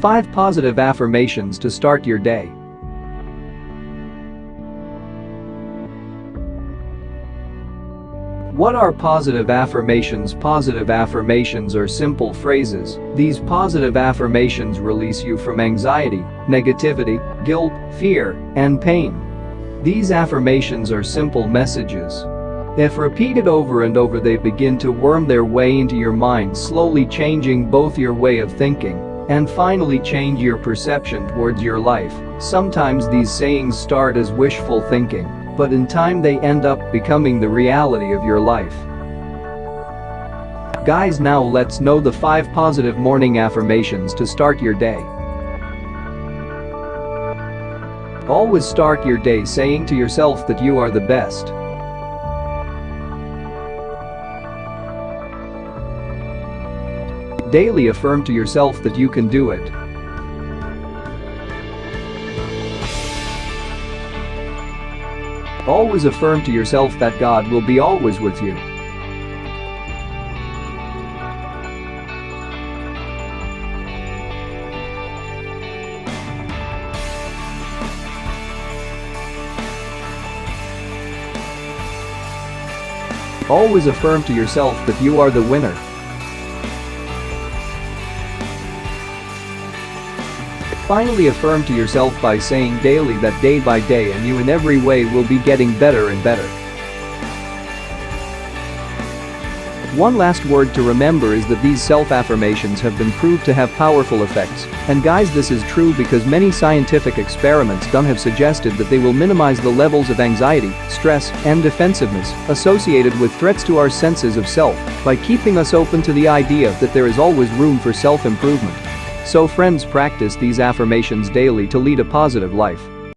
5 positive affirmations to start your day. What are positive affirmations? Positive affirmations are simple phrases. These positive affirmations release you from anxiety, negativity, guilt, fear, and pain. These affirmations are simple messages. If repeated over and over they begin to worm their way into your mind slowly changing both your way of thinking and finally change your perception towards your life. Sometimes these sayings start as wishful thinking but in time they end up becoming the reality of your life. Guys now let's know the 5 positive morning affirmations to start your day. Always start your day saying to yourself that you are the best. Daily affirm to yourself that you can do it. Always affirm to yourself that God will be always with you. Always affirm to yourself that you are the winner. Finally affirm to yourself by saying daily that day by day and you in every way will be getting better and better. One last word to remember is that these self-affirmations have been proved to have powerful effects. And guys this is true because many scientific experiments done have suggested that they will minimize the levels of anxiety, stress, and defensiveness associated with threats to our senses of self by keeping us open to the idea that there is always room for self-improvement. So friends practice these affirmations daily to lead a positive life.